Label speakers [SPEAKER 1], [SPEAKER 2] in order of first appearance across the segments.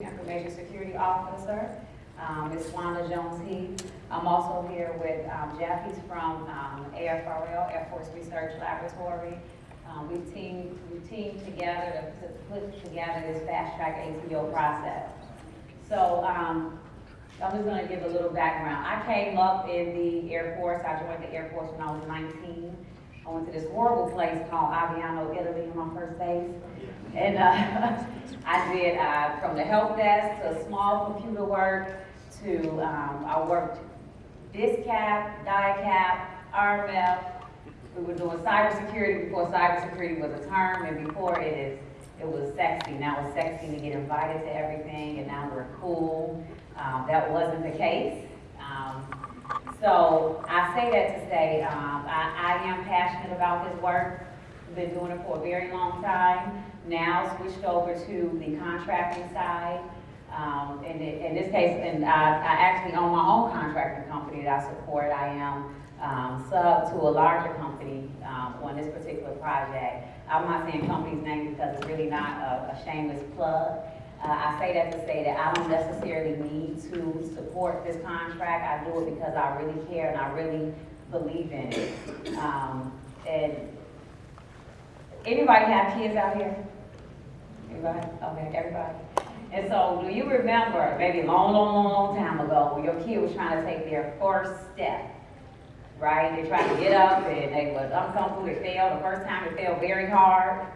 [SPEAKER 1] Information Security Officer, um, Ms. Wanda Jones Heath. I'm also here with um, Jeff, he's from um, AFRL, Air Force Research Laboratory. Um, We've teamed, we teamed together to to put together this fast-track ATO process. So um, I'm just gonna give a little background. I came up in the Air Force, I joined the Air Force when I was 19. I went to this horrible place called Aviano, Italy, on my first base. And uh, I did uh, from the help desk to small computer work to, um, I worked DITSCAP, DIACAP, RMF. We were doing cybersecurity before cybersecurity was a term and before it is, it was sexy. Now it's sexy to get invited to everything and now we're cool. Um, that wasn't the case. Um, so I say that to say, um, I, I am passionate about this work. I've Been doing it for a very long time. Now switched over to the contracting side. Um, in, the- in this case, and I, I actually own my own contracting company that I support. I am, um, sub to a larger company, um, on this particular project. I'm not saying company's name because it's really not a, a shameless plug. Uh, I say that to say that I don't necessarily need to support this contract. I do it because I really care and I really believe in it. Um, and anybody have kids out here? Anybody? Okay, everybody. And so, do you remember, maybe long, long, long, long time ago, when your kid was trying to take their first step? Right? They tried to get up and they was uncomfortable, they failed. The first time they failed very hard.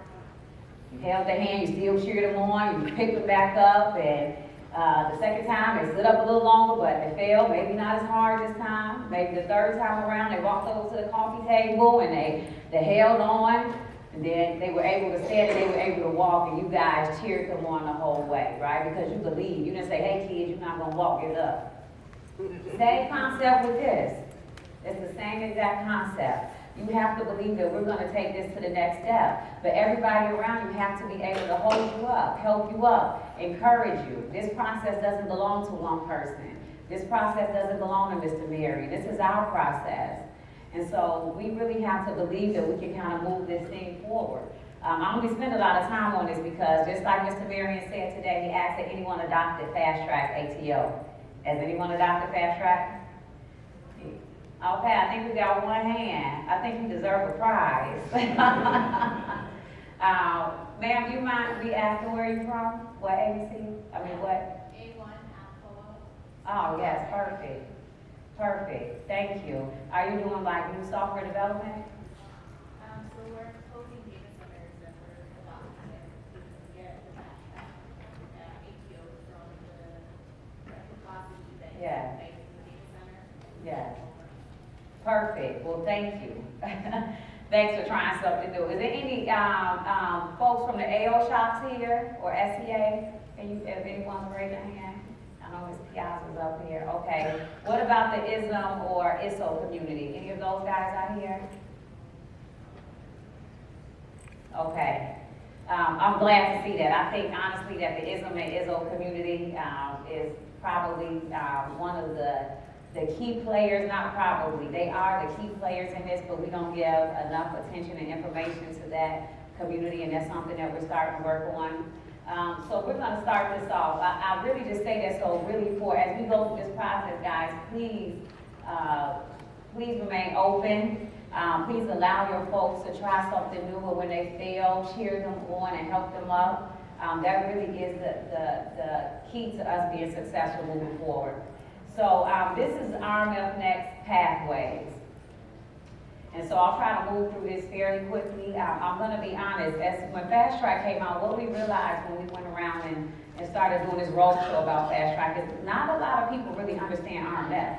[SPEAKER 1] You held their hand, you still cheered them on, you picked them back up, and uh, the second time they stood up a little longer, but they failed, maybe not as hard this time. Maybe the third time around, they walked over to the coffee table and they, they held on, and then they were able to stand and they were able to walk, and you guys cheered them on the whole way, right? Because you believe. You didn't say, hey, kids, you're not gonna walk, get up. Same concept with this. It's the same exact concept. You have to believe that we're gonna take this to the next step. But everybody around you have to be able to hold you up, help you up, encourage you. This process doesn't belong to one person. This process doesn't belong to Mr. Mary. This is our process. And so we really have to believe that we can kind of move this thing forward. Um, I'm gonna spend a lot of time on this because just like Mr. Marion said today, he asked that anyone adopted fast track ATO. Has anyone adopted fast track? Okay, I think we got one hand. I think you deserve a prize. Uh, ma'am, you mind we asking where you're from? What ABC? I mean, what?
[SPEAKER 2] A1 Alcoa.
[SPEAKER 1] Oh, yes, perfect. Perfect, thank you. Are you doing like new software development?
[SPEAKER 2] Um, so we're closing data centers that we're adopting and we can get the uh, ATO from the reciprocity that
[SPEAKER 1] Yeah.
[SPEAKER 2] is in the data center.
[SPEAKER 1] Yes. Perfect, well, thank you. Thanks for trying something new. Is there any, um, um, folks from the AO shops here or SEA? Can you, if anyone raise their hand? Piazza's up here, okay. What about the ISM or ISO community? Any of those guys out here? Okay. Um, I'm glad to see that. I think honestly that the ISM and ISO community, um, is probably, um, one of the, the key players, not probably, they are the key players in this, but we don't give enough attention and information to that community, and that's something that we're starting to work on. Um, so we're gonna start this off. I, I really just say that so really for, as we go through this process, guys, please, uh, please remain open. Um, please allow your folks to try something new, or when they fail, cheer them on and help them up. Um, that really is the, the, the key to us being successful moving forward. So, um, this is RMF Next Pathways. And so I'll try to move through this fairly quickly. Um, I'm gonna be honest, as, when Fast Track came out, what we realized when we went around and, and started doing this road show about Fast Track is not a lot of people really understand RMF.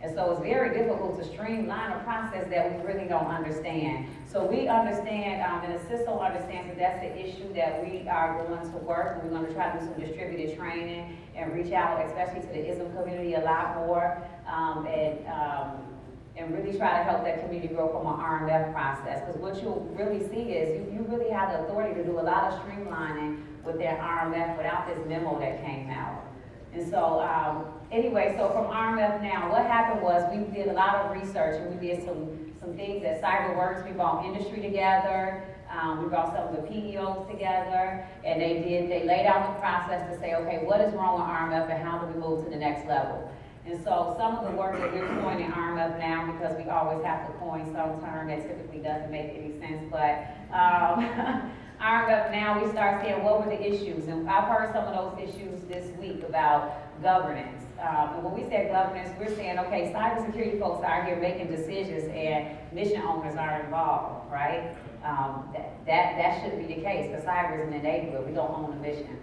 [SPEAKER 1] And so it's very difficult to streamline a process that we really don't understand. So we understand, um, and the system understands that that's the issue that we are going to work. and We're gonna try to do some distributed training and reach out, especially to the ISM community a lot more, um, and, um, and really try to help that community grow from an RMF process. Because what you'll really see is you, you really have the authority to do a lot of streamlining with that RMF without this memo that came out. And so, um, anyway, so from RMF now, what happened was we did a lot of research and we did some, some things at CyberWorx. We brought industry together. Um, we brought some of the PEOs together, and they did, they laid out the process to say, okay, what is wrong with RMF and how do we move to the next level? And so some of the work that we're doing in up now, because we always have to coin some term that typically doesn't make any sense, but, um, up now, we start saying, what were the issues? And I've heard some of those issues this week about governance. Um, and when we say governance, we're saying, okay, cybersecurity folks are here making decisions and mission owners are involved, right? Um, that, that, that shouldn't be the case, because cyber is an enabler, we don't own the mission.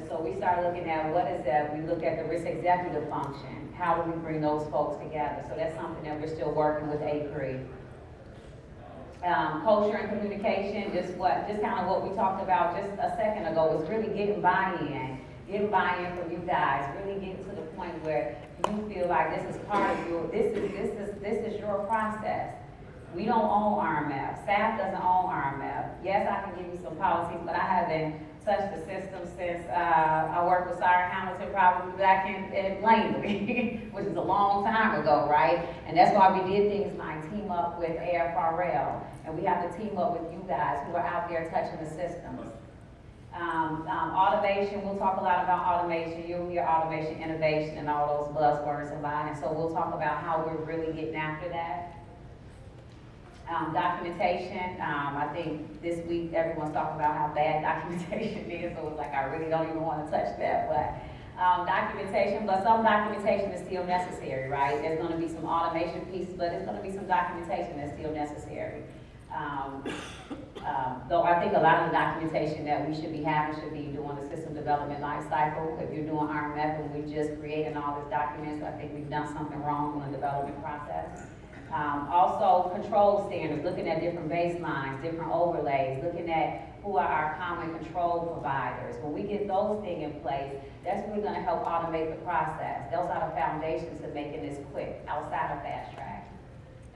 [SPEAKER 1] And so we started looking at what is that, we look at the risk executive function, how do we bring those folks together? So that's something that we're still working with ACRE. Um, culture and communication, just what, just kind of what we talked about just a second ago, was really getting buy-in. Getting buy-in from you guys, really getting to the point where you feel like this is part of your, this is, this is, this is your process. We don't own RMF, staff doesn't own RMF. Yes, I can give you some policies, but I haven't touched the system since, uh, I worked with Sarah Hamilton probably back in, in Langley, which is a long time ago, right? And that's why we did things like team up with AFRL, and we have to team up with you guys who are out there touching the systems. Um, um, automation, we'll talk a lot about automation, you'll hear automation, innovation, and all those buzzwords about it, so we'll talk about how we're really getting after that. Um, documentation, um, I think this week everyone's talking about how bad documentation is, so it's like, I really don't even wanna touch that, but, um, documentation, but some documentation is still necessary, right? There's gonna be some automation pieces, but there's gonna be some documentation that's still necessary. Um, um, though I think a lot of the documentation that we should be having should be doing the system development life cycle. If you're doing RMF and we're just creating all these documents, I think we've done something wrong in the development process. Um, also, control standards, looking at different baselines, different overlays, looking at who are our common control providers. When we get those things in place, that's really gonna help automate the process. Those are the foundations to making this quick, outside of fast track.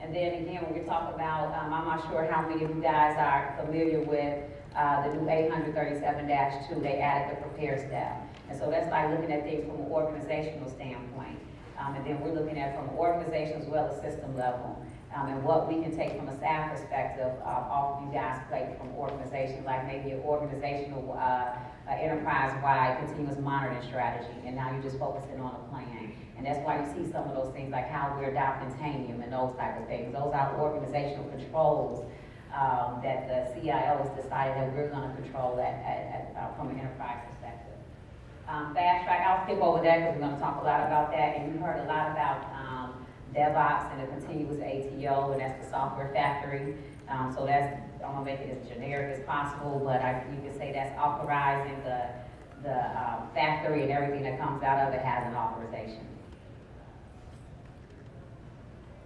[SPEAKER 1] And then again, when we talk about, um, I'm not sure how many of you guys are familiar with, uh, the new eight hundred thirty-seven two, they added the prepare step. And so that's like looking at things from an organizational standpoint. Um, and then we're looking at from an organization as well as system level. Um, and what we can take from a staff perspective, uh, off you guys' plate from organization, like maybe an organizational, uh, uh, enterprise-wide continuous monitoring strategy, and now you're just focusing on a plan. And that's why you see some of those things, like how we're adopting Tanium and those type of things. Those are organizational controls, um, that the CIO has decided that we're gonna control that at, at, uh, from an enterprise perspective. Um, fast track, I'll skip over that because we're gonna talk a lot about that, and you heard a lot about, um, DevOps and the continuous ATO, and that's the software factory. Um, so that's, I'm gonna make it as generic as possible, but I, you can say that's authorizing the, the, um, factory and everything that comes out of it has an authorization.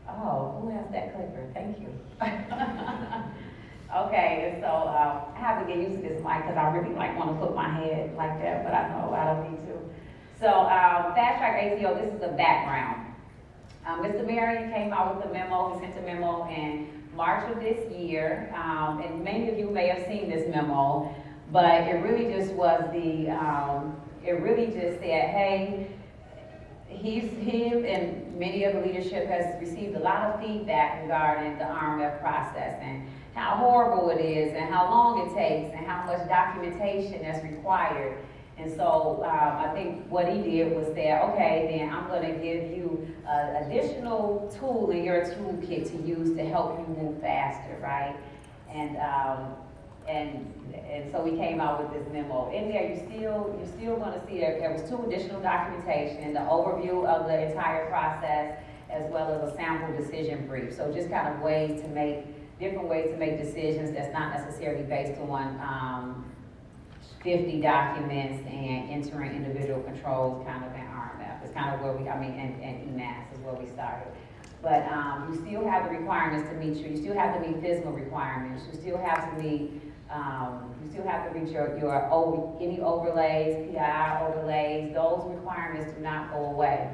[SPEAKER 1] Oh, who has that clicker? Thank you. Okay, so, um, I have to get used to this mic, because I really like wanna put my head like that, but I know I don't need to. So, um, Fast Track ATO, this is the background. Um, Mr. Marion came out with a memo, he sent a memo in March of this year, um, and many of you may have seen this memo, but it really just was the, um, it really just said, hey, he's, him and many of the leadership has received a lot of feedback regarding the RMF process and how horrible it is and how long it takes and how much documentation that's required. And so, um, I think what he did was say, okay, then I'm gonna give you an additional tool in your toolkit to use to help you move faster, right? And, um, and, and so we came out with this memo. In there, you still, you're still gonna see there, there was two additional documentation, the overview of the entire process, as well as a sample decision brief. So just kind of ways to make, different ways to make decisions that's not necessarily based on, um, fifty documents and entering individual controls kind of in RMF. It's kind of where we, I mean, and, and eMASS is where we started. But, um, you still have the requirements to meet, you still have to meet FISMA requirements, you still have to meet, um, you still have to reach your, your, over- any overlays, PII overlays, those requirements do not go away.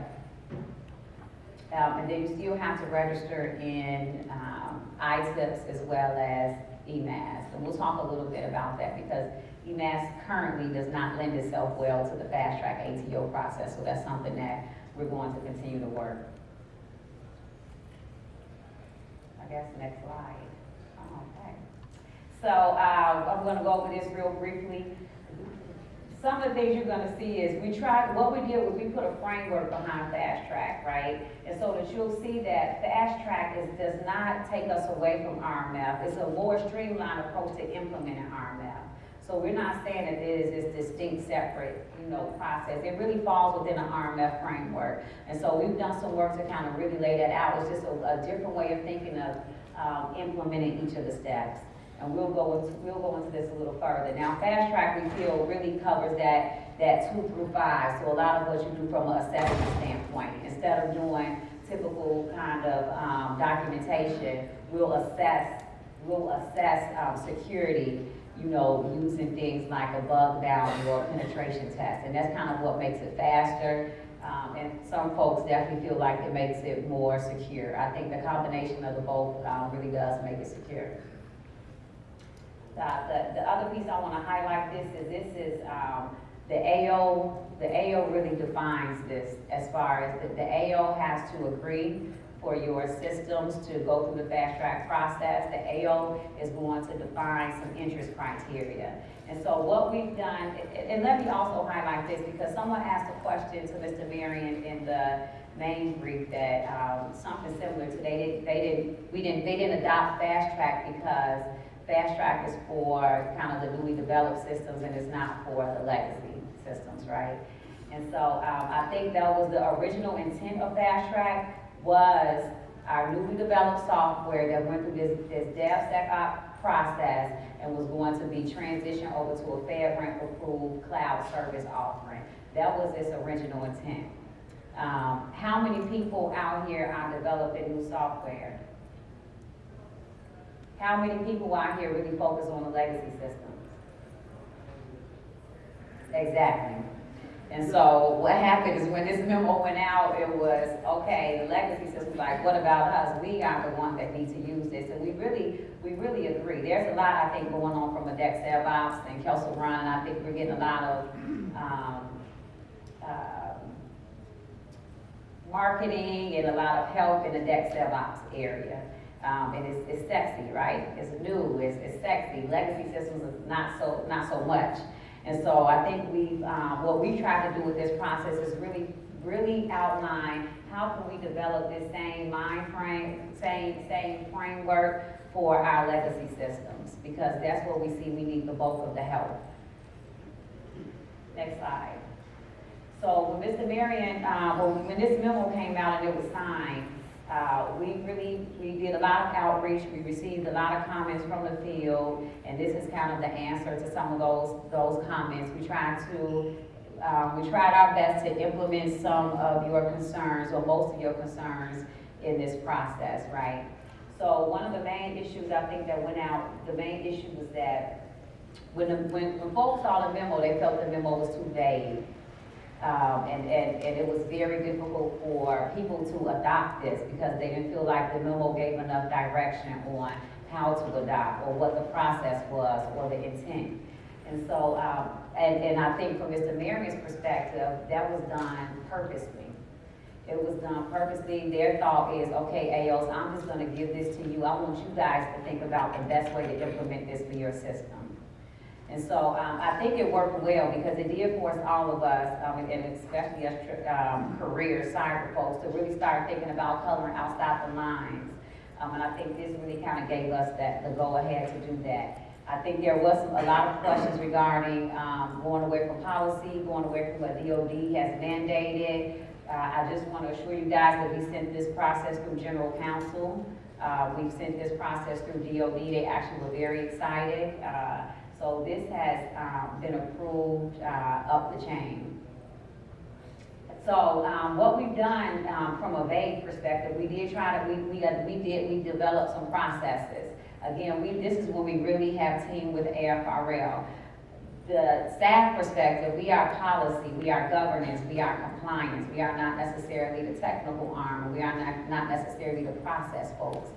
[SPEAKER 1] Um, and then you still have to register in, um, as well as eMASS. And we'll talk a little bit about that because eMASS currently does not lend itself well to the fast track ATO process. So that's something that we're going to continue to work. I guess next slide. Okay. So, uh, I'm gonna go over this real briefly. Some of the things you're gonna see is, we tried, what we did was we put a framework behind Fast Track, right? And so that you'll see that Fast Track is, does not take us away from RMF. It's a more streamlined approach to implementing RMF. So we're not saying that it is this distinct, separate, you know, process. It really falls within an RMF framework. And so we've done some work to kind of really lay that out. It's just a, a different way of thinking of, um, implementing each of the steps. And we'll go into, we'll go into this a little further. Now, fast track, we feel really covers that, that two through five. So a lot of what you do from an assessment standpoint, instead of doing typical kind of, um, documentation, we'll assess, we'll assess, um, security, you know, using things like a bug bounty or penetration test. And that's kind of what makes it faster. Um, and some folks definitely feel like it makes it more secure. I think the combination of the both, um, really does make it secure. Uh, the, the other piece I wanna highlight this is, this is, um, the AO, the AO really defines this as far as, the, AO has to agree for your systems to go through the fast track process. The AO is going to define some interest criteria. And so what we've done, and, let me also highlight this, because someone asked a question to Mr. Marion in the main brief that, um, something similar to, they didn't, they didn't, we didn't, they didn't adopt fast track because fast track is for kind of the newly developed systems and it's not for the legacy systems, right? And so, um, I think that was the original intent of fast track was our newly developed software that went through this, this DevSecOps process and was going to be transitioned over to a FedRAMP approved cloud service offering. That was its original intent. Um, how many people out here are developing new software? How many people out here really focus on the legacy systems? Exactly. And so what happened is when this memo went out, it was, okay, the legacy system, like, what about us? We are the ones that need to use this. And we really, we really agree. There's a lot, I think, going on from a DevSecOps and Kessel Run. I think we're getting a lot of, um, um, marketing and a lot of help in the DevSecOps area. Um, and it's, it's sexy, right? It's new, it's, it's sexy. Legacy systems is not so, not so much. And so I think we've, um, what we try to do with this process is really, really outline how can we develop this same mind frame, same, same framework for our legacy systems? Because that's where we see we need the bulk of the help. Next slide. So when Mr. Marion, uh, when, when this memo came out and it was signed, uh, we really, we did a lot of outreach, we received a lot of comments from the field, and this is kind of the answer to some of those, those comments. We tried to, uh, we tried our best to implement some of your concerns, or most of your concerns in this process, right? So one of the main issues I think that went out, the main issue was that when, the, when, when folks saw the memo, they felt the memo was too vague. Um, and, and, and it was very difficult for people to adopt this because they didn't feel like the memo gave enough direction on how to adopt or what the process was or the intent. And so, um, and, and I think from Mr. Marion's perspective, that was done purposely. It was done purposely. Their thought is, okay, AOs, I'm just gonna give this to you. I want you guys to think about the best way to implement this for your system. And so um, I think it worked well because it did force all of us, um, and especially us um, career cyber folks, to really start thinking about coloring outside the lines. Um, and I think this really kind of gave us that the go ahead to do that. I think there was some, a lot of questions regarding um, going away from policy, going away from what DOD has mandated. Uh, I just want to assure you guys that we sent this process through General Counsel. Uh, we've sent this process through DOD. They actually were very excited. Uh, so this has um, been approved uh, up the chain. So um, what we've done um, from a vague perspective, we did try to, we, we, got, we did, we developed some processes. Again, we, this is when we really have team with AFRL. The staff perspective, we are policy, we are governance, we are compliance. We are not necessarily the technical arm, we are not, not necessarily the process folks.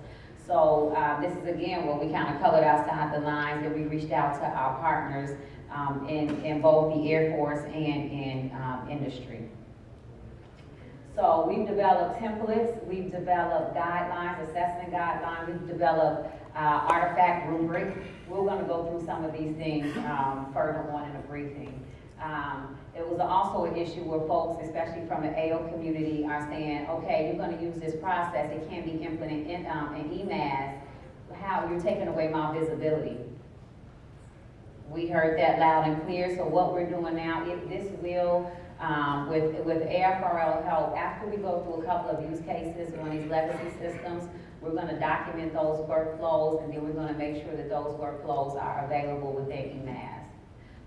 [SPEAKER 1] So um, this is again where we kind of colored outside the lines and we reached out to our partners um, in, in both the Air Force and in um, industry. So we've developed templates, we've developed guidelines, assessment guidelines, we've developed uh, artifact rubric. We're gonna go through some of these things, um, further on in the briefing. Um, it was also an issue where folks, especially from the AO community, are saying, okay, you're gonna use this process, it can't be implemented in, um, in eMASS. How, you're taking away my visibility. We heard that loud and clear, so what we're doing now, if this will, um, with, with AFRL help, after we go through a couple of use cases on these legacy systems, we're gonna document those workflows, and then we're gonna make sure that those workflows are available within EMAS.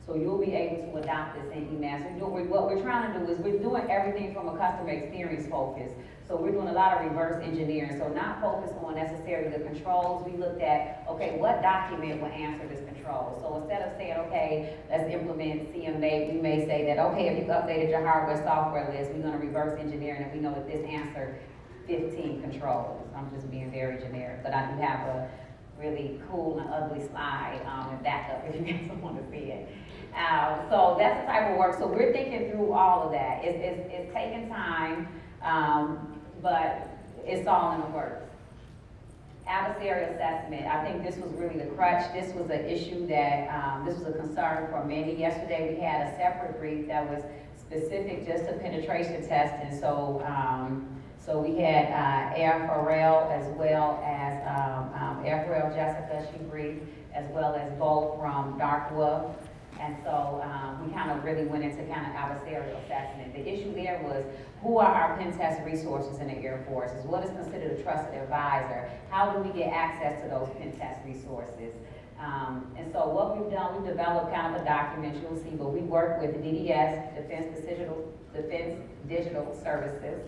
[SPEAKER 1] So you'll be able to adopt this in eMASS. We're what we're trying to do is, we're doing everything from a customer experience focus. So we're doing a lot of reverse engineering, so not focused on necessarily the controls, we looked at, okay, what document will answer this control? So instead of saying, okay, let's implement CMA, we may say that, okay, if you've updated your hardware, software list, we're gonna reverse engineer, and we know that this answer fifteen controls. I'm just being very generic, but I do have a really cool and ugly slide, um, and backup if you guys want to see it. Uh, so that's the type of work, so we're thinking through all of that. It's, it's, it's taking time, um, but it's all in the works. Adversary assessment, I think this was really the crutch, this was an issue that, um, this was a concern for many. Yesterday, we had a separate brief that was specific just to penetration testing, so, um, so we had, uh, AFRL as well as, um, um, AFRL Jessica, she briefed, as well as both from Dark Wolf. And so, um, we kind of really went into kind of adversarial assessment. The issue there was, who are our pen test resources in the Air Force? What is considered a trusted advisor? How do we get access to those pen test resources? Um, and so what we've done, we've developed kind of a document, you'll see, but we work with DDS, Defense Digital, Defense Digital Services.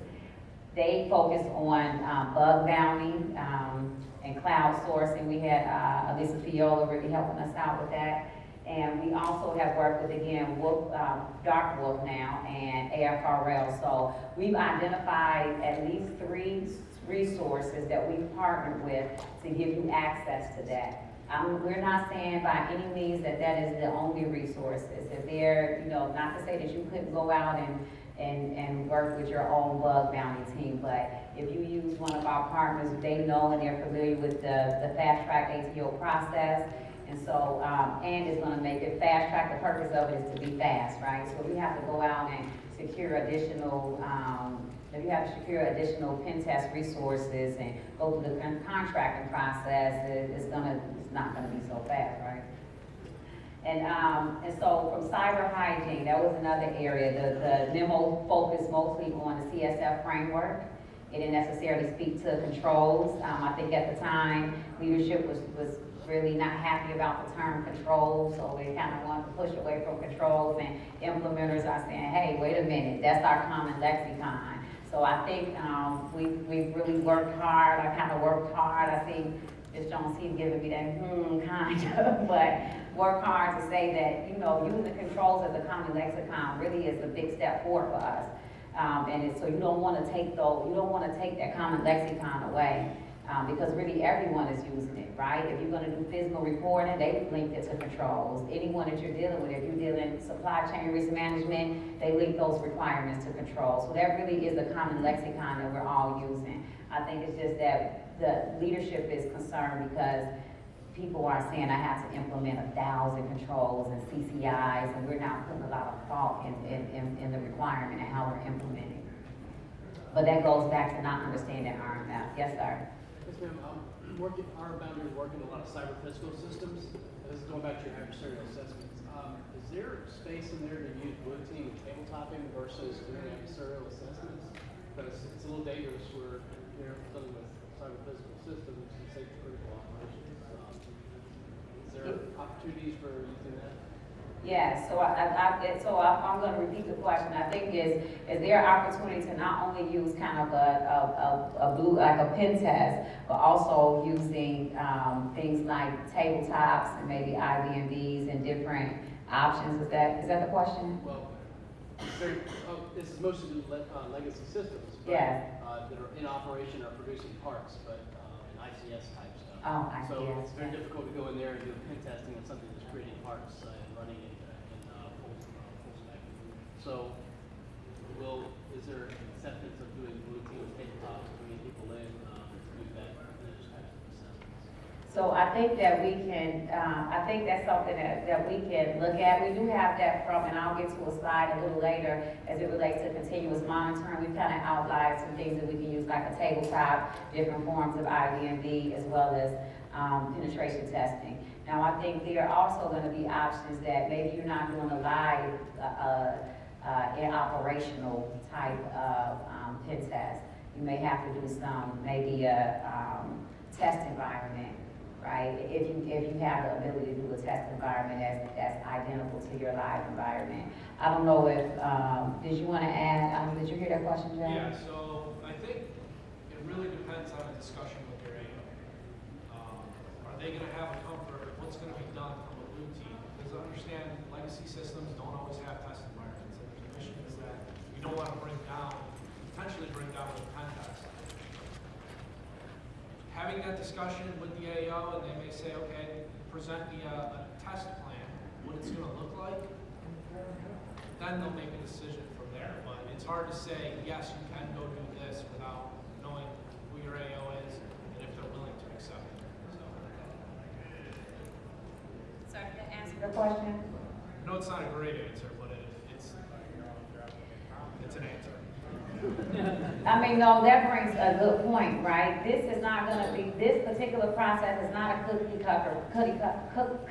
[SPEAKER 1] They focus on, um, bug bounty, um, and cloud sourcing. We had, uh, Elisa Fiola really helping us out with that. And we also have worked with, again, Wolf, um, Dark Wolf now and AFRL. So we've identified at least three resources that we've partnered with to give you access to that. Um, we're not saying by any means that that is the only resources. If they're, you know, not to say that you couldn't go out and, and, and work with your own bug bounty team, but if you use one of our partners, they know and they're familiar with the, the fast track ATO process. And so, um, and it's gonna make it fast track, the purpose of it is to be fast, right? So we have to go out and secure additional, um, if you have to secure additional pen test resources and go through the con- contracting process, it, it's gonna, it's not gonna be so fast, right? And, um, and so from cyber hygiene, that was another area, the, the memo focused mostly on the CSF framework. It didn't necessarily speak to controls. Um, I think at the time, leadership was, was really not happy about the term controls, so they kind of want to push away from controls, and implementers are saying, hey, wait a minute, that's our common lexicon. So I think, um, we, we've really worked hard, I kind of worked hard, I see Ms. Jones, he's giving me that, hmm, kind of, but work hard to say that, you know, using controls as a common lexicon really is a big step forward for us. Um, and so you don't wanna take those, you don't wanna take that common lexicon away, um, because really everyone is using it, right? If you're gonna do physical reporting, they link it to controls. Anyone that you're dealing with, if you're dealing supply chain risk management, they link those requirements to controls. So that really is a common lexicon that we're all using. I think it's just that the leadership is concerned because people are saying I have to implement a thousand controls and CCIs, and we're not putting a lot of thought in, in, in, in the requirement and how we're implementing. But that goes back to not understanding RMF. Yes, sir?
[SPEAKER 3] Um, working, our boundary is working a lot of cyber physical systems, this is going back to your adversarial assessments. Um, is there space in there to use blue team and tabletopping versus doing adversarial assessments? Because it's a little dangerous, we're, you're dealing with cyber physical systems and safety critical operations. Um, Is there opportunities for using that?
[SPEAKER 1] Yes, so I, I, I- so I, I'm gonna repeat the question, I think is, is there opportunity to not only use kind of a, a, a, a blue, like a pen test, but also using, um, things like tabletops and maybe IBMBs and different options, is that, is that the question?
[SPEAKER 3] Well, oh, this is mostly le- uh, legacy systems. but,
[SPEAKER 1] Yeah.
[SPEAKER 3] Uh, that are in operation or producing parts, but, uh, in ICS type.
[SPEAKER 1] Oh, I
[SPEAKER 3] So
[SPEAKER 1] see,
[SPEAKER 3] it's very
[SPEAKER 1] yeah.
[SPEAKER 3] difficult to go in there and do pen testing on something that's creating parts uh, and running it uh, in uh, full, uh, full. So, will, is there acceptance of doing blue team tabletops, bringing people in, um, to do that, those types of assessments?
[SPEAKER 1] So I think that we can, um, I think that's something that, that we can look at. We do have that from, and I'll get to a slide a little later as it relates to continuous monitoring. We've kind of outlined some things that we can use, like a tabletop, different forms of IVMD, as well as, um, penetration testing. Now, I think there are also gonna be options that maybe you're not doing a live, uh, uh, in operational type of, um, pen test. You may have to do some, maybe a, um, test environment, right? If you, if you have the ability to do a test environment that's, that's identical to your live environment. I don't know if, um, did you wanna add, um, did you hear that question, Jay?
[SPEAKER 4] Yeah, so I think it really depends on the discussion with your AO. Um, Are they gonna have a comfort, what's gonna be done from a blue team? Because understand, legacy systems don't always have test environments, and the mission is that you don't wanna bring down, potentially bring down the test. Having that discussion with the AO, and they may say, okay, present me a, a test plan, what it's gonna look like, then they'll make a decision from there. But it's hard to say, yes, you can go do this without knowing who your AO is and if they're willing to accept it. So,
[SPEAKER 1] Sorry, to answer the question?
[SPEAKER 4] No, it's not a great answer, but it, it's, it's an answer.
[SPEAKER 1] I mean, no, that brings a good point, right? This is not gonna be, this particular process is not a cookie cutter, cookie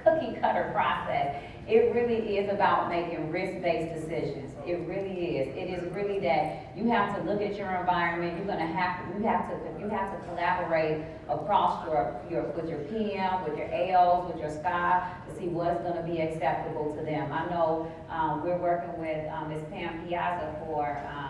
[SPEAKER 1] cookie cutter process. It really is about making risk-based decisions. It really is. It is really that you have to look at your environment, you're gonna have, to. you have to, you have to collaborate across your, your, with your PM, with your AOs, with your SCI, to see what's gonna be acceptable to them. I know, um, we're working with, um, Ms. Pam Piazza for, um,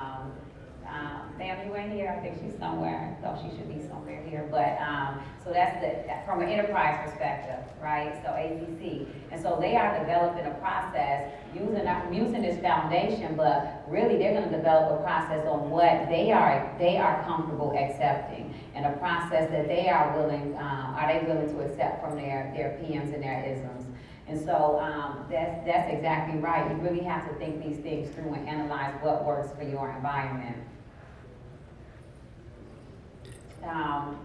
[SPEAKER 1] you in here? I think she's somewhere, no, she should be somewhere here, but, um, so that's the, that- from an enterprise perspective, right? So APC, and so they are developing a process using, using this foundation, but really they're gonna develop a process on what they are, they are comfortable accepting, and a process that they are willing, um, are they willing to accept from their, their PMs and their isms. And so, um, that's, that's exactly right, you really have to think these things through and analyze what works for your environment. Um,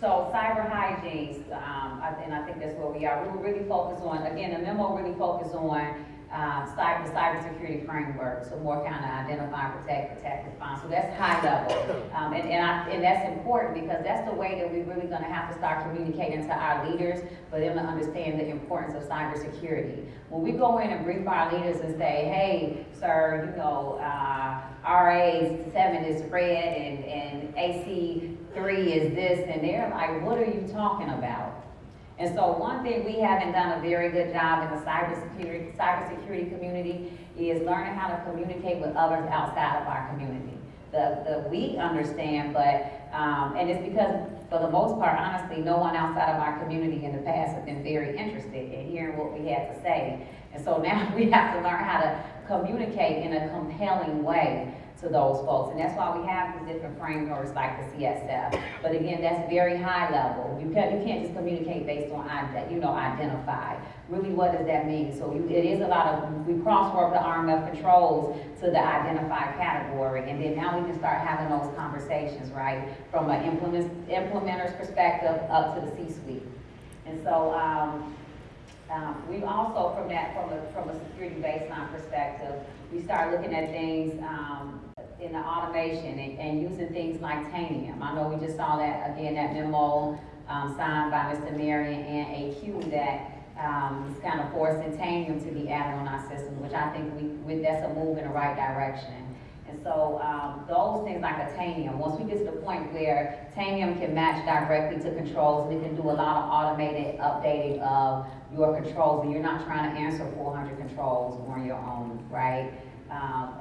[SPEAKER 1] so cyber hygiene, um, and I think that's where we are. We were really focused on, again, the memo really focused on, uh, cyber, the cybersecurity framework, so more kind of identify, protect, protect, respond. So that's high level. Um, and, and I, and that's important because that's the way that we're really gonna have to start communicating to our leaders for them to understand the importance of cybersecurity. When we go in and brief our leaders and say, hey, sir, you know, uh, RA seven is red and, and AC three is this, and they're like, what are you talking about? And so one thing we haven't done a very good job in the cybersecurity, cybersecurity community is learning how to communicate with others outside of our community. The, the, we understand, but, um, and it's because, for the most part, honestly, no one outside of our community in the past has been very interested in hearing what we had to say. And so now we have to learn how to communicate in a compelling way to those folks. And that's why we have these different frameworks like the CSF. But again, that's very high level. You can't, you can't just communicate based on, you know, identify. Really, what does that mean? So you, it is a lot of, we crosswork the RMF controls to the identified category. And then now we can start having those conversations, right? From an implement, implementer's perspective up to the C-suite. And so, um, um, we've also, from that, from a, from a security baseline perspective, we start looking at things, um, in the automation and, and using things like Tanium. I know we just saw that, again, that memo, um, signed by Mr. Marion and AQ that, um, is kind of forcing Tanium to be added on our system, which I think we, we, that's a move in the right direction. And so, um, those things like a Tanium, once we get to the point where Tanium can match directly to controls, we can do a lot of automated updating of your controls, and you're not trying to answer four hundred controls on your own, right? Um,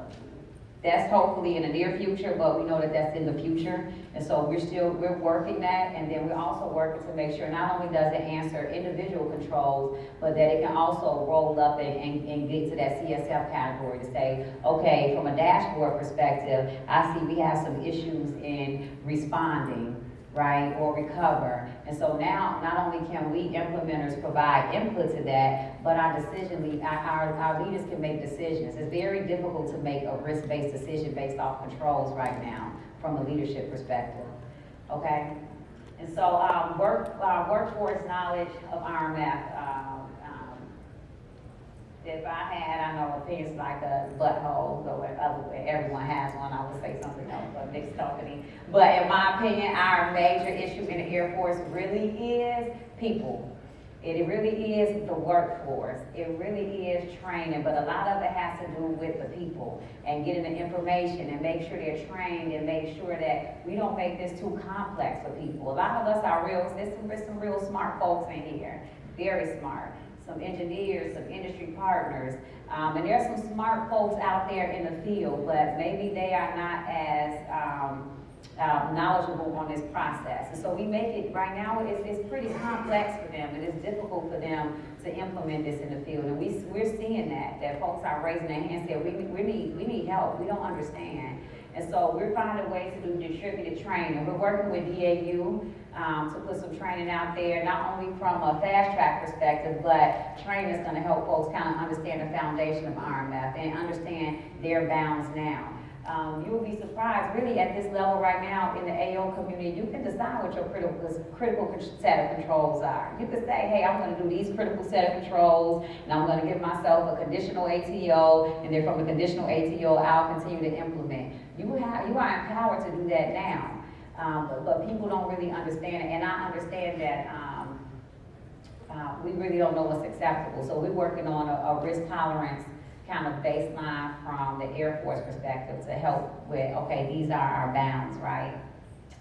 [SPEAKER 1] that's hopefully in the near future, but we know that that's in the future. And so we're still, we're working that, and then we're also working to make sure not only does it answer individual controls, but that it can also roll up and, and, and get to that CSF category to say, okay, from a dashboard perspective, I see we have some issues in responding, right, or recover. And so now, not only can we implementers provide input to that, but our decision, lead- our, our, leaders can make decisions. It's very difficult to make a risk-based decision based off controls right now, from a leadership perspective, okay? And so, um, work, uh, workforce knowledge of RMF, um, if I had, I know opinions like a butthole, so if other, everyone has one, I would say something else, a mixed company. But in my opinion, our major issue in the Air Force really is people. It really is the workforce. It really is training, but a lot of it has to do with the people and getting the information and make sure they're trained and make sure that we don't make this too complex for people. A lot of us are real, there's some, there's some real smart folks in here, very smart. Some engineers, some industry partners, um, and there's some smart folks out there in the field, but maybe they are not as, um, uh, knowledgeable on this process. And so we make it, right now, it's, it's pretty complex for them, and it's difficult for them to implement this in the field. And we, we're seeing that, that folks are raising their hands, saying, we, we need, we need help, we don't understand. And so we're finding ways to do distributed training. We're working with DAU, um, to put some training out there, not only from a fast track perspective, but training is gonna help folks kind of understand the foundation of RMF and understand their bounds now. Um, you will be surprised, really, at this level right now in the AO community, you can decide what your critical, critical set of controls are. You can say, hey, I'm gonna do these critical set of controls, and I'm gonna give myself a conditional ATO, and then from a conditional ATO, I'll continue to implement. You have, you are empowered to do that now, um, but, but people don't really understand it, and I understand that, um, uh, we really don't know what's acceptable. So we're working on a, a risk tolerance kind of baseline from the Air Force perspective to help with, okay, these are our bounds, right?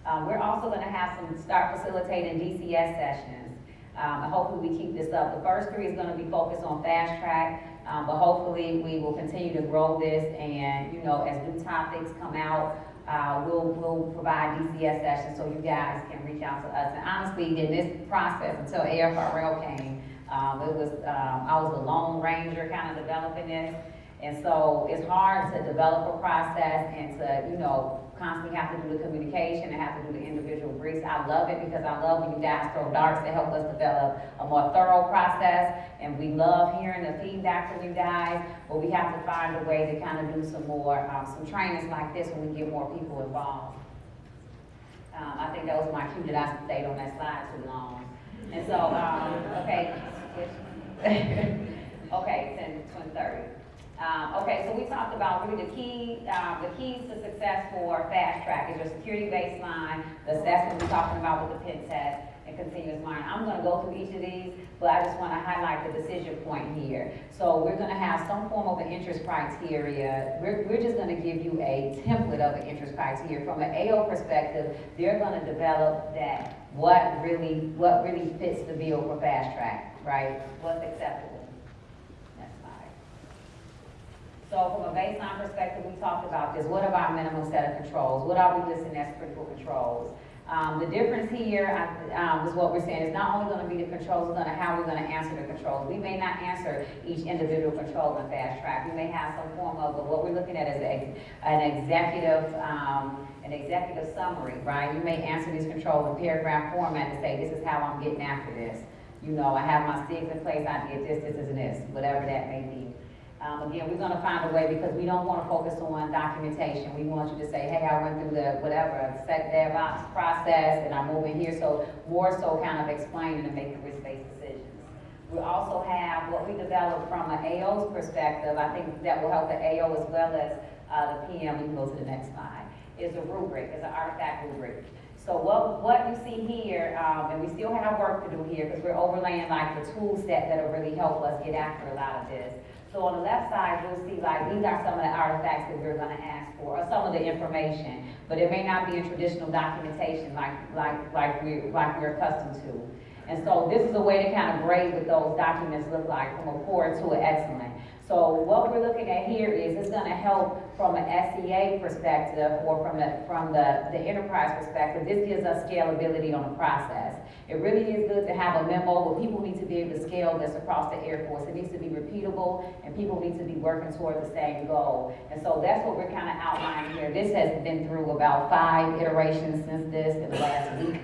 [SPEAKER 1] Um, we're also gonna have some, start facilitating DCS sessions. Um, hopefully we keep this up. The first three is gonna be focused on fast track, um, but hopefully we will continue to grow this and, you know, as new topics come out, uh, we'll, we'll provide DCS sessions so you guys can reach out to us. And honestly, in this process, until AFRL came, um, it was, um, I was the lone ranger kind of developing this. And so it's hard to develop a process and to, you know, constantly have to do the communication and have to do the individual briefs. I love it because I love when you guys throw darts to help us develop a more thorough process. And we love hearing the feedback from you guys, but we have to find a way to kind of do some more, um, some trainings like this when we get more people involved. Um, I think that was my cue that I stayed on that slide too long. And so, um, okay, okay, ten, twenty, thirty. Um, okay, so we talked about really the key, um, the keys to success for fast track is your security baseline, the assessment we're talking about with the pen test, and continuous monitoring. I'm gonna go through each of these, but I just wanna highlight the decision point here. So we're gonna have some form of an interest criteria. We're, we're just gonna give you a template of an interest criteria. From an AO perspective, they're gonna develop that, what really, what really fits the bill for fast track, right? What's acceptable. Next slide. So from a baseline perspective, we talked about this. What are our minimum set of controls? What are we listing as critical controls? Um, the difference here, um, is what we're saying, is not only gonna be the controls, it's gonna, how we're gonna answer the controls. We may not answer each individual control in fast track. We may have some form of, but what we're looking at is a, an executive, um, an executive summary, right? You may answer these controls in paragraph format to say, this is how I'm getting after this. You know, I have my STIGs in place, I did this, this, and this, whatever that may be. Um, again, we're gonna find a way, because we don't wanna focus on documentation, we want you to say, hey, I went through the, whatever, DevSecOps process, and I'm moving here, so more so kind of explaining and making risk-based decisions. We also have what we developed from an AO's perspective, I think that will help the AO as well as, uh, the PM, we can go to the next slide, is a rubric, is an artifact rubric. So what, what you see here, um, and we still have work to do here, because we're overlaying like the tool set that'll really help us get after a lot of this. So on the left side, you'll see like, these are some of the artifacts that we're gonna ask for, or some of the information. But it may not be in traditional documentation like, like, like we, like we're accustomed to. And so this is a way to kind of grade what those documents look like from a poor to an excellent. So what we're looking at here is it's gonna help from an SEA perspective or from the, from the, the enterprise perspective. This gives us scalability on the process. It really is good to have a memo, but people need to be able to scale this across the Air Force. It needs to be repeatable and people need to be working toward the same goal. And so that's what we're kind of outlining here. This has been through about five iterations since this in the last week.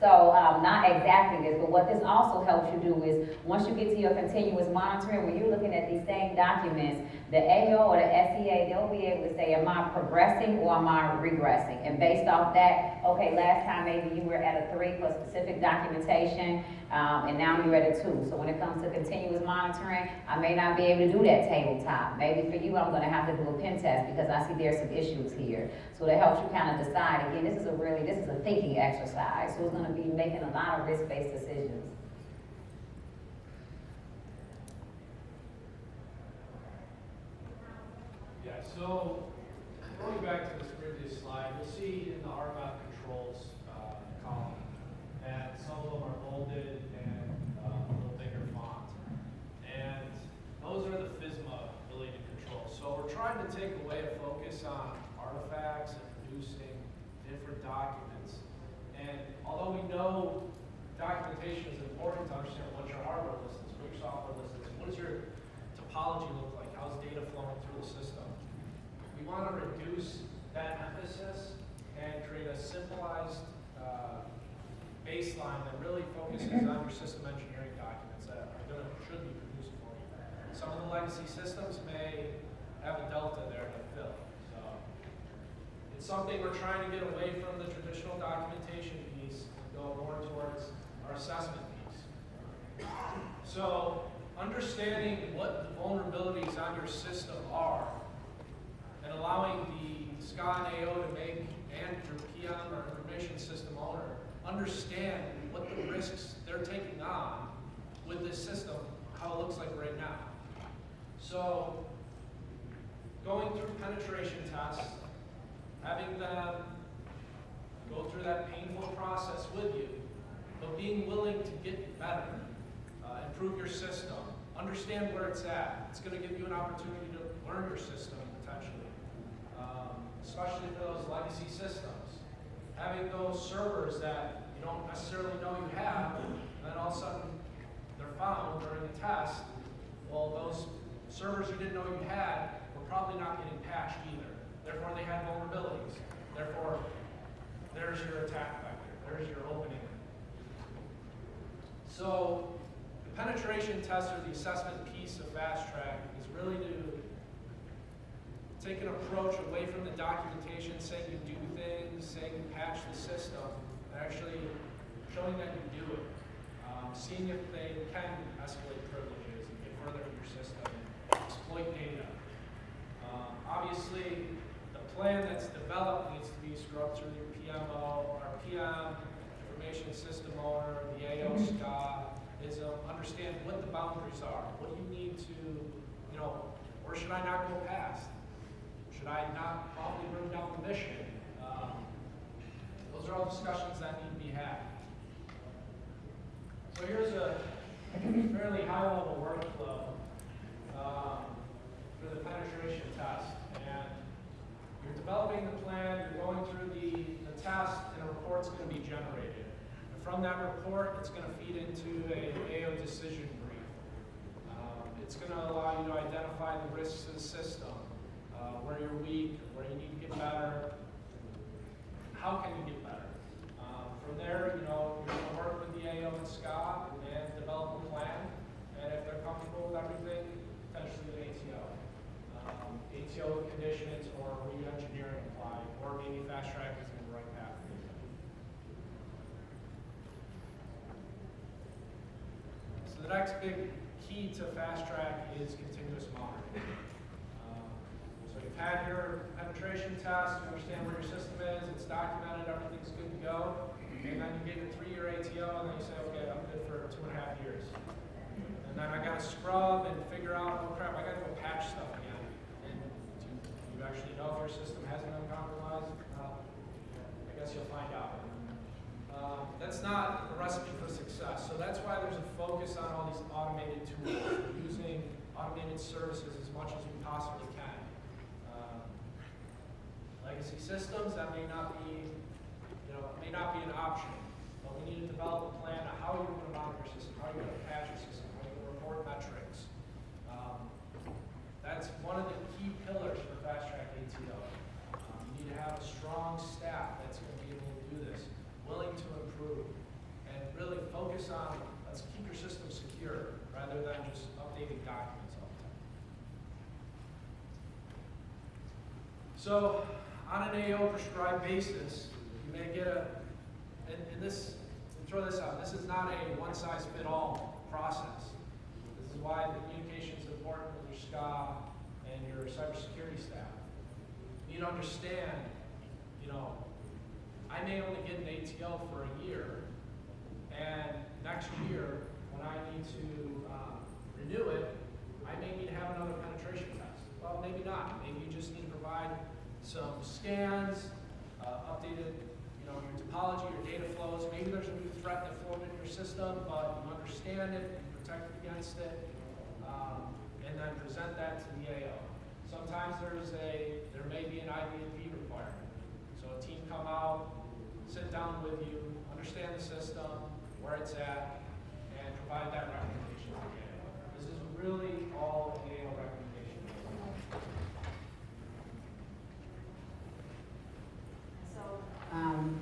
[SPEAKER 1] So, um, not exactly this, but what this also helps you do is, once you get to your continuous monitoring, when you're looking at these same documents, the AO or the SEA, they'll be able to say, am I progressing or am I regressing? And based off that, okay, last time maybe you were at a three for specific documentation, um, and now you're at a two. So when it comes to continuous monitoring, I may not be able to do that tabletop. Maybe for you, I'm gonna have to do a pen test because I see there's some issues here. So that helps you kind of decide, again, this is a really, this is a thinking exercise, so it's gonna be making a lot of risk-based decisions.
[SPEAKER 4] Yeah, so going back to this previous slide, you'll see in the RMF controls uh, column that some of them are bolded and uh, a little bigger font. And those are the FISMA related controls. So we're trying to take away a focus on artifacts and producing different documents. And although we know documentation is important to understand what your hardware list is, what your software list is, what does your topology look like, how's data flowing through the system? We want to reduce that emphasis and create a simplified uh, baseline that really focuses on your system engineering documents that are going to, should be. Some of the legacy systems may have a delta there to fill, so. It's something we're trying to get away from the traditional documentation piece and go more towards our assessment piece. So, understanding what the vulnerabilities on your system are and allowing the SCA and AO to make, and your PM or information system owner, understand what the risks they're taking on with this system, how it looks like right now. So, going through penetration tests, having them go through that painful process with you, but being willing to get better, uh, improve your system, understand where it's at. It's going to give you an opportunity to learn your system potentially, um, especially for those legacy systems. Having those servers that you don't necessarily know you have, and then all of a sudden they're found during the test. Well, those servers you didn't know you had were probably not getting patched either. Therefore, they had vulnerabilities. Therefore, there's your attack vector. There's your opening. So, the penetration test or the assessment piece of Fast Track is really to take an approach away from the documentation, saying you do things, saying you patch the system, and actually showing that you do it. Um, seeing if they can escalate privileges and get further in your system and exploit data. Um, obviously, the plan that's developed needs to be scrubbed through your PMO, our PM, information system owner, the AO SCA, is um, understand what the boundaries are. What do you need to, you know, where should I not go past? Should I not probably bring down the mission? Um, those are all discussions that need to be had. So here's a fairly high-level workflow um, for the penetration test. And you're developing the plan, you're going through the, the test, and a report's going to be generated. And from that report, it's going to feed into a AO decision brief. Um, it's going to allow you to identify the risks to the system, uh, where you're weak, where you need to get better. How can you get better? Um, from there, you know, you're going to work with the AO and Scott and develop a plan. And if they're comfortable with everything, potentially an ATO. Um, ATO conditions or re-engineering apply, or maybe fast track is in the right path. So the next big key to fast track is continuous monitoring. You've your penetration test, you understand where your system is, it's documented, everything's good to go. And then you get your three-year ATO, and then you say, okay, I'm good for two and a half years. And then I gotta scrub and figure out, oh crap, I gotta go patch stuff again. And do you actually know if your system hasn't been compromised? Well, I guess you'll find out. Um, That's not a recipe for success, so that's why there's a focus on all these automated tools, using automated services as much as we possibly can. Legacy systems, that may not be, you know, may not be an option, but we need to develop a plan on how you're gonna monitor your system, how you're gonna patch your system, how you're gonna report metrics. Um, That's one of the key pillars for Fast Track ATO. Um, You need to have a strong staff that's gonna be able to do this, willing to improve. And really focus on, let's keep your system secure, rather than just updating documents all the time. So, on an AO prescribed basis, you may get a, and, and this, and throw this out, this is not a one-size-fit-all process. This is why the communication is important with your SCA and your cybersecurity staff. You need to understand, you know, I may only get an ATL for a year, and next year, when I need to, uh, renew it, I may need to have another penetration test. Well, maybe not, maybe you just need to provide some scans, uh, updated, you know, your topology, your data flows, maybe there's a new threat that formed in your system, but you understand it, you protect it against it, um, and then present that to the AO. Sometimes there's a, there may be an IDP requirement. So a team come out, sit down with you, understand the system, where it's at, and provide that recommendation to the AO. This is really all an AO recommendation.
[SPEAKER 2] So,
[SPEAKER 1] Um,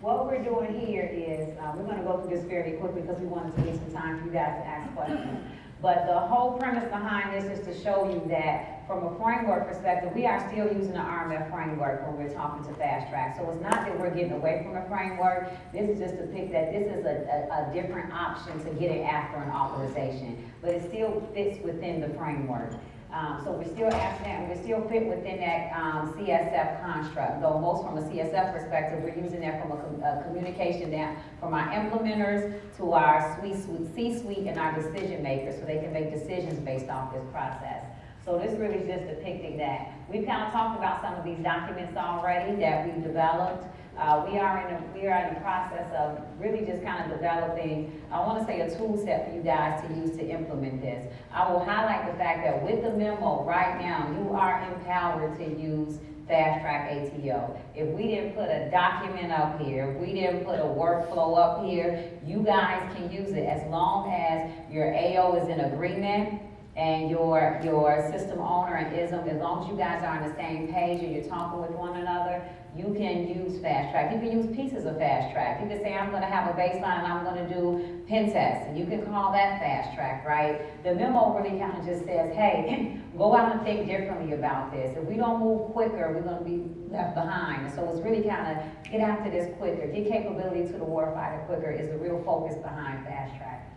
[SPEAKER 1] What we're doing here is, uh, we're gonna go through this fairly quickly because we wanted to leave some time for you guys to ask questions. But the whole premise behind this is to show you that from a framework perspective, we are still using the RMF framework when we're talking to fast track. So it's not that we're getting away from the framework, this is just to pick that this is a, a, a different option to get it after an authorization. But it still fits within the framework. Um, so we're still asking that, we still fit within that, um, CSF construct, though most from a CSF perspective, we're using that from a, com- a communication down from our implementers to our suite, suite, C-suite and our decision makers, so they can make decisions based off this process. So this really is just depicting that. We've kind of talked about some of these documents already that we've developed. Uh, we are in a, we are in the process of really just kind of developing, I want to say a tool set for you guys to use to implement this. I will highlight the fact that with the memo right now, you are empowered to use Fast Track ATO. If we didn't put a document up here, if we didn't put a workflow up here, you guys can use it as long as your AO is in agreement and your, your system owner and ISM, as long as you guys are on the same page and you're talking with one another, you can use Fast Track. You can use pieces of Fast Track. You can say, I'm gonna have a baseline and I'm gonna do pen tests, and you can call that Fast Track, right? The memo really kind of just says, hey, go out and think differently about this. If we don't move quicker, we're gonna be left behind. So it's really kind of, get after this quicker, get capability to the warfighter quicker is the real focus behind Fast Track.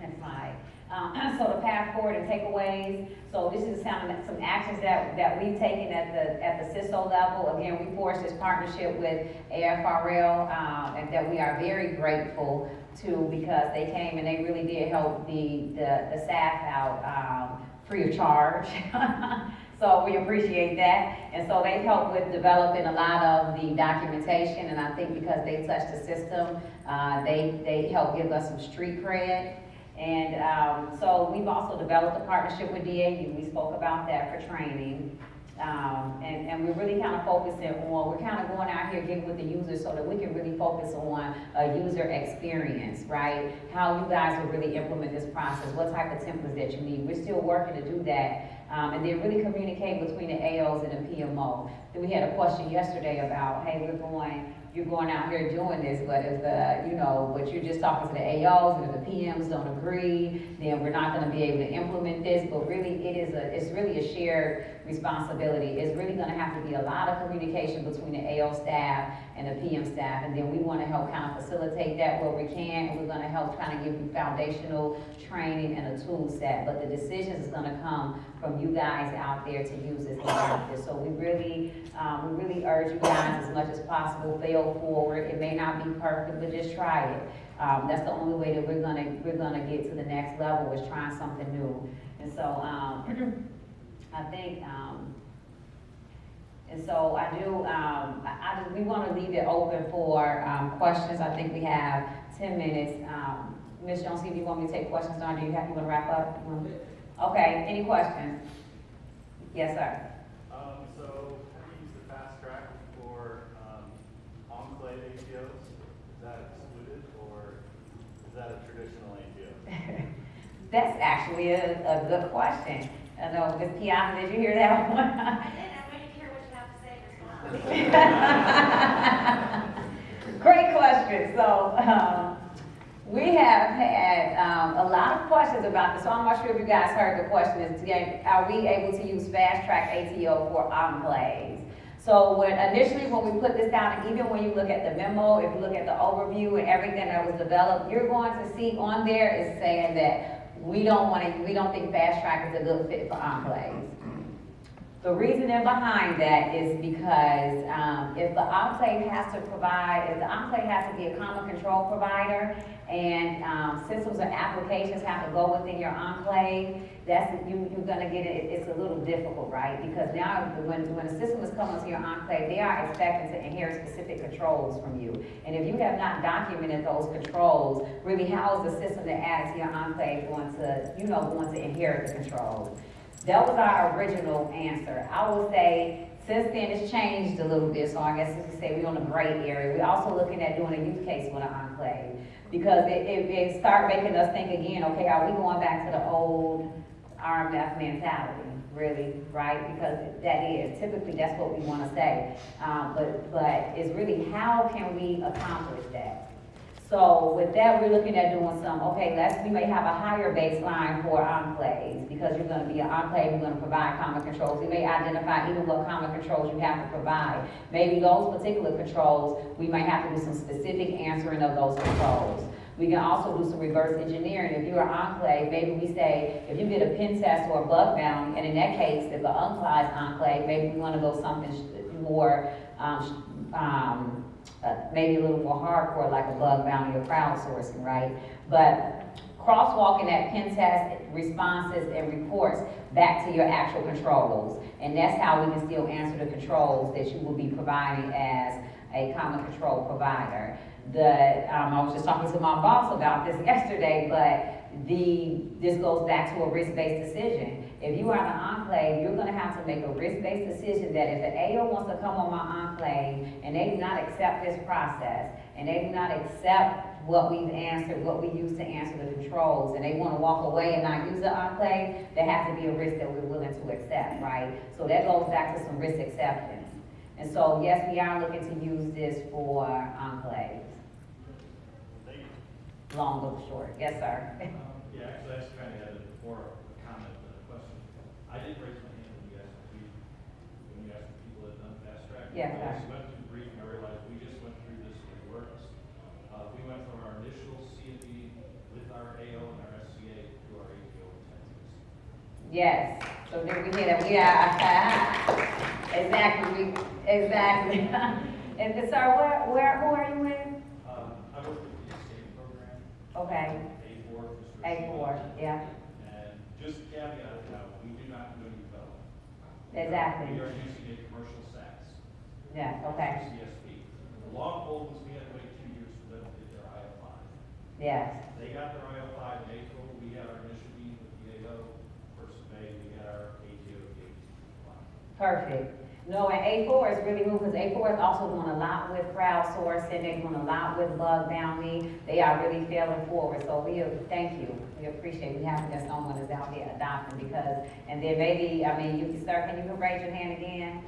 [SPEAKER 1] Next slide. Um, so the path forward and takeaways, so this is some, some actions that, that we've taken at the, at the CISO level. Again, we forged this partnership with AFRL, um, and that we are very grateful to because they came and they really did help the, the, the staff out, um, free of charge. So we appreciate that. And so they helped with developing a lot of the documentation, and I think because they touched the system, uh, they, they helped give us some street cred. And, um, so we've also developed a partnership with DAU, we spoke about that for training. Um, and, and we're really kind of focusing on, we're kind of going out here getting with the users so that we can really focus on a user experience, right? How you guys will really implement this process, what type of templates that you need. We're still working to do that. Um, and then really communicate between the AOs and the PMO. Then we had a question yesterday about, hey, we're going, you're going out here doing this, but if the, you know, but you're just talking to the AOs, and the PMs don't agree, then we're not gonna be able to implement this, but really, it is a, it's really a shared responsibility. It's really gonna have to be a lot of communication between the AO staff and the PM staff, and then we wanna help kind of facilitate that where we can, and we're gonna help kind of give you foundational training and a tool set, but the decisions is gonna come from you guys out there to use this. So we really, um, we really urge you guys as much as possible, fail forward. It may not be perfect, but just try it. Um, that's the only way that we're gonna, we're gonna get to the next level is trying something new. And so, um, I think, um, and so I do, um, I, I, just- we wanna leave it open for, um, questions. I think we have ten minutes. Um, Ms. Jones, if you want me to take questions on, do you have, you wanna wrap up? Wanna- Okay, any questions? Yes, sir.
[SPEAKER 5] Um, so how do you use the fast track for, um, enclave ATOs? Is that excluded or is that a traditional ATO?
[SPEAKER 1] That's actually a, a good question. I know, Ms. Piana, did you hear that one?
[SPEAKER 2] I did, I'm waiting to hear what you have to say in response.
[SPEAKER 1] Great question. So, um, we have had, um, a lot of questions about this, so I'm not sure if you guys heard the question is, are we able to use fast track ATO for enclaves? So when, initially, when we put this down, and even when you look at the memo, if you look at the overview and everything that was developed, you're going to see on there is saying that we don't wanna, we don't think fast track is a good fit for our enclaves. The reasoning behind that is because, um, if the enclave has to provide, if the enclave has to be a common control provider, and, um, systems or applications have to go within your enclave, that's, you, you're gonna get it, it's a little difficult, right? Because now, when, when a system is coming to your enclave, they are expecting to inherit specific controls from you. And if you have not documented those controls, really, how is the system that added to your enclave going to, you know, going to inherit the controls? That was our original answer. I would say, since then, it's changed a little bit, so I guess you could say we're on a gray area. We're also looking at doing a use case with an enclave. Because it, it, it start making us think again, okay, are we going back to the old RMF mentality, really, right? Because that is, typically, that's what we wanna say. Um, but, but it's really, how can we accomplish that? So with that, we're looking at doing some, okay, let's, we may have a higher baseline for enclaves, because you're gonna be an enclave, you're gonna provide common controls. We may identify even what common controls you have to provide. Maybe those particular controls, we might have to do some specific answering of those controls. We can also do some reverse engineering. If you're an enclave, maybe we say, if you get a pen test or a bug bounty, and in that case, if the unclave enclave, maybe we wanna go something more, um, um, uh, maybe a little more hardcore, like a bug bounty or crowdsourcing, right? But crosswalking that pen test responses and reports back to your actual controls. And that's how we can still answer the controls that you will be providing as a common control provider. The, um, I was just talking to my boss about this yesterday, but the, this goes back to a risk-based decision. If you are in an enclave, you're gonna have to make a risk-based decision that if the AO wants to come on my enclave and they do not accept this process, and they do not accept what we've answered, what we use to answer the controls, and they wanna walk away and not use the enclave, there has to be a risk that we're willing to accept, right? So that goes back to some risk acceptance. And so, yes, we are looking to use this for enclaves, long or short. Yes, sir.
[SPEAKER 6] Yeah, actually, I just kind of had a, more of a comment than a question. I didn't raise my hand when you asked, me when you asked the people that done fast track.
[SPEAKER 1] Yeah,
[SPEAKER 6] I
[SPEAKER 1] okay.
[SPEAKER 6] just went through the brief and I realized we just went through this with works. Uh, we went from our initial C and D with our AO and our SCA to our intensives.
[SPEAKER 1] Yes, so then we hear that, we are, exactly, we- exactly. And, and sir, where, where, who are you with?
[SPEAKER 6] Um, I worked with the escape program,
[SPEAKER 1] Okay,
[SPEAKER 6] A four. Mr.
[SPEAKER 1] A four, yeah,
[SPEAKER 6] And just caveat, you know, we do not do any development.
[SPEAKER 1] exactly,
[SPEAKER 6] We are using a commercial SaaS.
[SPEAKER 1] yeah, okay,
[SPEAKER 6] CSP. The long pole was we had to wait two years for them to get their IL five.
[SPEAKER 1] yes,
[SPEAKER 6] They got their IL five in April, we had our initial meeting with the AO, first of May, we had our ATO date.
[SPEAKER 1] perfect. No, and A four is really good, because A four is also doing a lot with crowdsourcing, they're doing a lot with bug bounty, they are really failing forward, so we, thank you, we appreciate, we have that someone is out there adopting, because, and then maybe, I mean, you, sir, can you raise your hand again?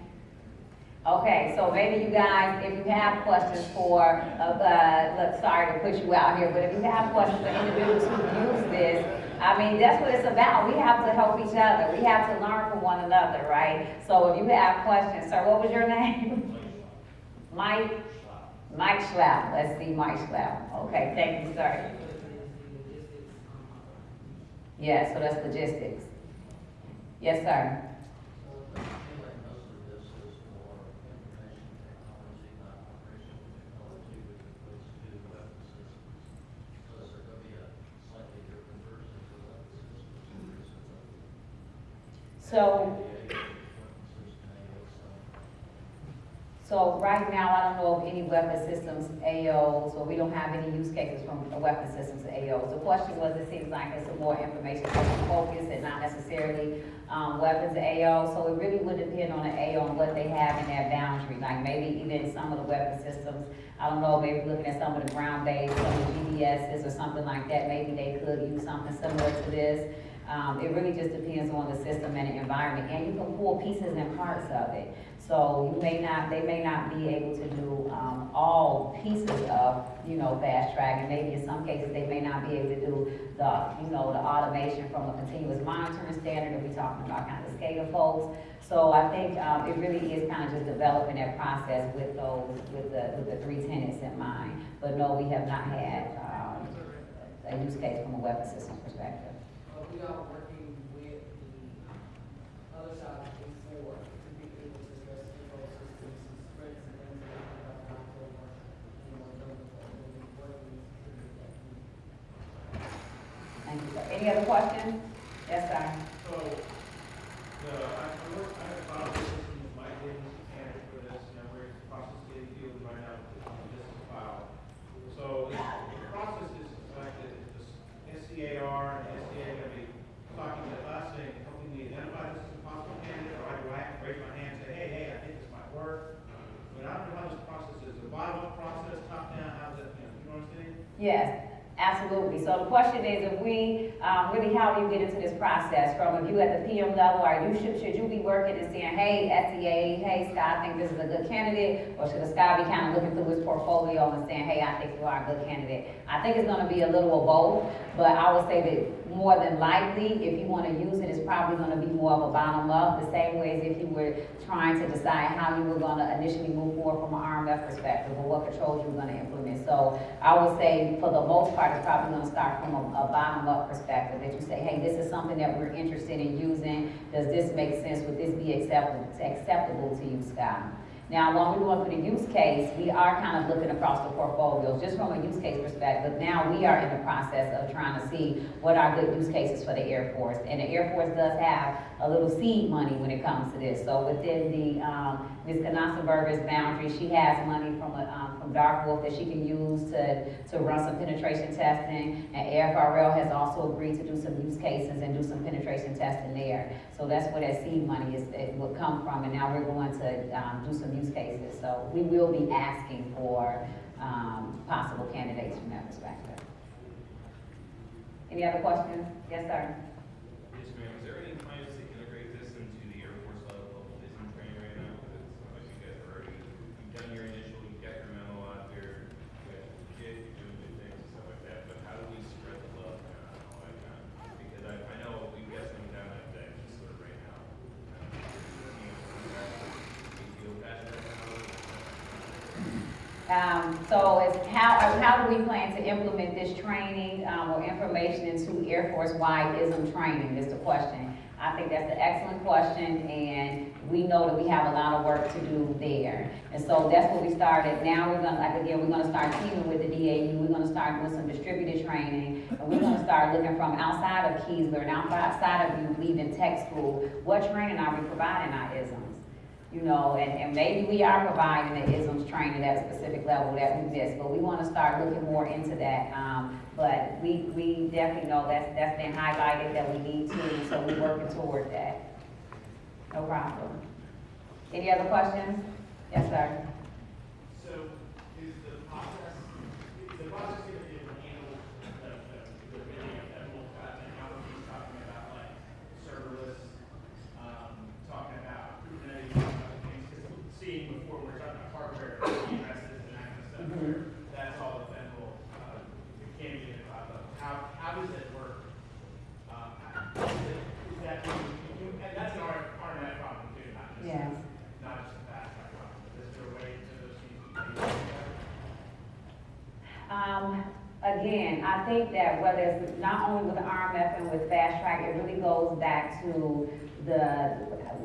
[SPEAKER 1] Okay, so maybe you guys, if you have questions for, uh, uh, look, sorry to put you out here, but if you have questions for individuals who use this, I mean, that's what it's about. We have to help each other. We have to learn from one another, right? So if you have questions, sir, what was your name? Mike, Mike Schlapp. Let's see, Mike Schlapp. Okay, thank you, sir. Yeah, so that's logistics. Yes, sir.
[SPEAKER 7] So, I feel like most of this is for information technology, not operation technology, which equates to weapon systems. So is there gonna be a slightly different version for weapon systems? or is it a-
[SPEAKER 1] So.
[SPEAKER 7] So-
[SPEAKER 1] right now, I don't know of any weapon systems AOs, or we don't have any use cases from a weapon systems AOs. The question was, it seems like it's more information focus and not necessarily, um, weapons AO. So it really would depend on the AO and what they have in their boundary, like maybe even some of the weapon systems. I don't know, maybe looking at some of the ground-based, some of the GDSs or something like that, maybe they could use something similar to this. Um, it really just depends on the system and the environment, and you can pull pieces and parts of it. So you may not, they may not be able to do, um, all pieces of, you know, fast track, and maybe in some cases, they may not be able to do the, you know, the automation from a continuous monitoring standard, if we're talking about kind of the SCADA folks. So I think, um, it really is kind of just developing that process with those, with the, with the three tenants in mind. But no, we have not had, um, a use case from a weapon systems perspective.
[SPEAKER 8] We are working with the other side of A four to be able to address control systems, some spreads and things that we have in October. You know, those, we'll be working to make that.
[SPEAKER 1] Thank you. Any other questions? Yes, sir.
[SPEAKER 6] So, the, I have filed a system with my business candidate for this, you know, we're in the process of getting deals right now, with this is filed. So, the process is selected, the SCAR and SCA are gonna be talking to us, saying, helping me identify this as a possible candidate, or I go out and raise my hand and say, hey, hey, I think this might work. But I don't know how this process is, the bottom-up process, top-down, how's it, you know, you know what I'm saying?
[SPEAKER 1] Yes, absolutely. So the question is, if we, um, really, how do you get into this process? From if you at the PM level, are you, should, should you be working and saying, hey, SEA, hey, Scott, I think this is a good candidate? Or should Scott be kind of looking through his portfolio and saying, hey, I think you are a good candidate? I think it's gonna be a little of both, but I would say that more than likely, if you wanna use it, it's probably gonna be more of a bottom up, the same way as if you were trying to decide how you were gonna initially move forward from an RMF perspective, or what controls you were gonna implement. So I would say, for the most part, it's probably gonna start from a, a bottom up perspective, that you say, hey, this is something that we're interested in using, does this make sense, would this be acceptable, acceptable to you, Scott? Now, when we're going through the use case, we are kind of looking across the portfolios, just from a use case perspective. But now, we are in the process of trying to see what are good use cases for the Air Force. And the Air Force does have a little seed money when it comes to this. So within the, um, Ms. Canassa boundary, she has money from, a, um, Dark Wolf that she can use to, to run some penetration testing. And AFRL has also agreed to do some use cases and do some penetration testing there. So that's where that seed money is, it would come from, and now we're going to, um, do some use cases. So we will be asking for, um, possible candidates from that perspective. Any other questions? Yes, sir.
[SPEAKER 6] Yes, ma'am. Is there any plans to integrate this into the Air Force level of vision training right now? Because it's not like you guys are already, you've done your initial, you've got your memo out there, you guys are legit, you're doing good things and stuff like that, but how do we spread the love and all that kind of? Because I, I know we've got some down at that sort of right now. You feel passionate about it?
[SPEAKER 1] Um, so how, how do we plan to implement this training, um, or information into Air Force-wide ISM training is the question. I think that's an excellent question, and we know that we have a lot of work to do there. And so that's what we started. Now we're gonna, like again, we're gonna start teaming with the DAU, we're gonna start doing some distributed training, and we're gonna start looking from outside of Keesler and outside of you leaving tech school, what training are we providing our ISMs? You know, and, and maybe we are providing the ISMS training at a specific level that we missed, but we wanna start looking more into that. Um, but we, we definitely know that's, that's been highlighted that we need to, so we're working toward that. No problem. Any other questions? Yes, sir.
[SPEAKER 5] So is the process, is the process gonna be able to handle the, the, the really ephemeral kind of technologies, talking about like serverless, um, talking about Kubernetes, talking about things, because seeing before, we're talking about hardware, DNSs and that kind of stuff, where that's all ephemeral, uh, it can be in the cloud level. How, how does it work? Um, is it, is that, you, and that's an R, RMF problem too, not just
[SPEAKER 1] Yes.
[SPEAKER 5] not just a fast track problem, is there a way to those things?
[SPEAKER 1] Um, again, I think that whether it's not only with the RMF and with fast track, it really goes back to the,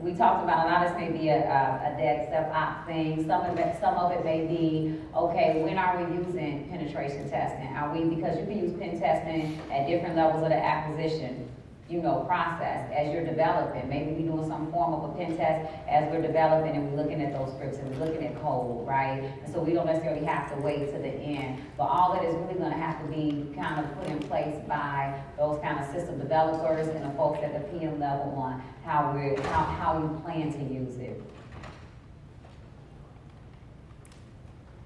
[SPEAKER 1] we talked about, a lot of this may be a, a, a DevSecOps thing, some of it, some of it may be, okay, when are we using penetration testing? Are we, because you can use pen testing at different levels of the acquisition, you know, process as you're developing. Maybe we're doing some form of a pen test as we're developing and we're looking at those scripts and we're looking at code, right? And so we don't necessarily have to wait to the end. But all that is really gonna have to be kind of put in place by those kind of system developers and the folks at the PM level on how we're, how, how we plan to use it.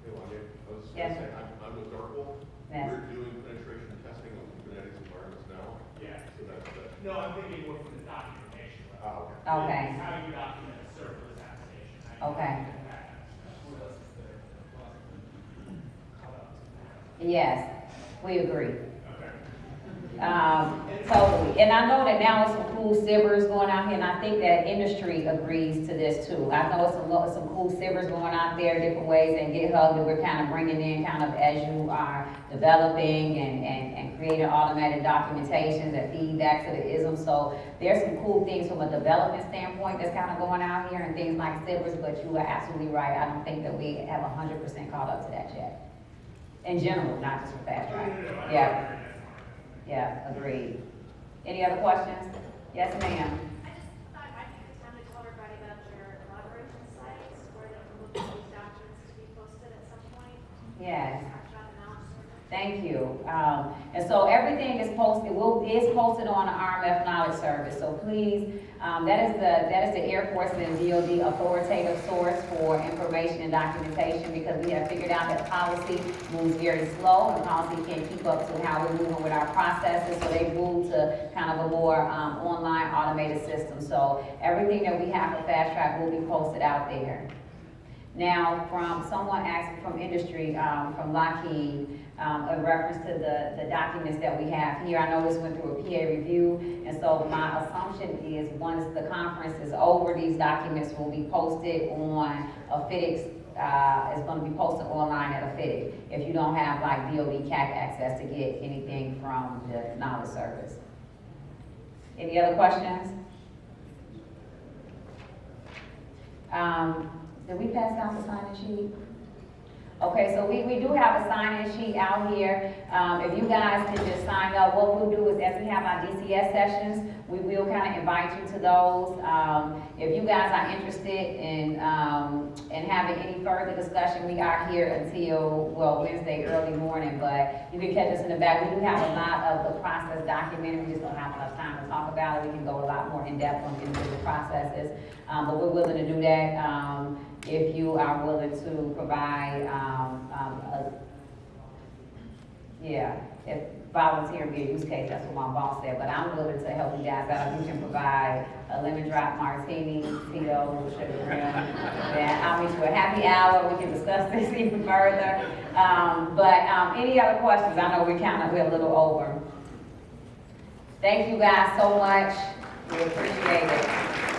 [SPEAKER 9] Hey, Wanya, I was
[SPEAKER 1] Yes.
[SPEAKER 9] I'm, I'm with Dark Wolf.
[SPEAKER 1] Yes.
[SPEAKER 9] We're doing penetration testing on Kubernetes environments now,
[SPEAKER 5] Yeah.
[SPEAKER 9] so that's, that's
[SPEAKER 5] No, I'm thinking more from the documentation level.
[SPEAKER 9] Oh, okay.
[SPEAKER 1] Okay.
[SPEAKER 5] How you document a serverless application. how you
[SPEAKER 1] Okay.
[SPEAKER 5] document that.
[SPEAKER 1] Yes, we agree. Um, totally. And I know that now it's some cool sibbers going out here, and I think that industry agrees to this too. I know it's some, some cool sibbers going out there, different ways, and get GitHub that we're kind of bringing in kind of as you are developing and, and, and creating automated documentations that feed back to the ISM. So there's some cool things from a development standpoint that's kind of going out here and things like sibbers, but you are absolutely right. I don't think that we have hundred percent caught up to that yet. In general, not just for fast track. Yeah. Yeah, agreed. Any other questions? Yes, ma'am.
[SPEAKER 2] I just thought it might be a time to tell everybody about your collaboration sites, where they can look for these documents to be posted at some point.
[SPEAKER 1] Yes.
[SPEAKER 2] Talk about the knowledge service.
[SPEAKER 1] Thank you. Um, and so everything is posted, will, is posted on the RMF Knowledge Service. So please, um, that is the, that is the Air Force and DOD authoritative source for information and documentation because we have figured out that policy moves very slow and policy can't keep up to how we're moving with our processes. So they move to kind of a more, um, online automated system. So everything that we have for Fast Track will be posted out there. Now, from, someone asked from industry, um, from Lockheed, um, in reference to the, the documents that we have here. I know this went through a PA review, and so my assumption is, once the conference is over, these documents will be posted on a FIDIC, uh, it's gonna be posted online at a FIDIC, if you don't have like DOD CAC access to get anything from the knowledge service. Any other questions? Um, did we pass out the sign-in sheet? Okay, so we, we do have a sign-in sheet out here. Um, if you guys can just sign up, what we'll do is as we have our DCS sessions, we will kind of invite you to those. Um, if you guys are interested in, um, in having any further discussion, we are here until, well, Wednesday early morning, but you can catch us in the back. We do have a lot of the process documented, we just don't have enough time to talk about it. We can go a lot more in-depth on individual processes, um, but we're willing to do that. Um, if you are willing to provide, um, um, a, yeah, if volunteer be a use case, that's what my boss said, but I'm willing to help you guys out. You can provide a lemon drop martini, Tito, sugar rim, then I'll meet you at happy hour, we can discuss this even further. Um, but, um, any other questions? I know we kind of, we're a little over. Thank you guys so much, we appreciate it.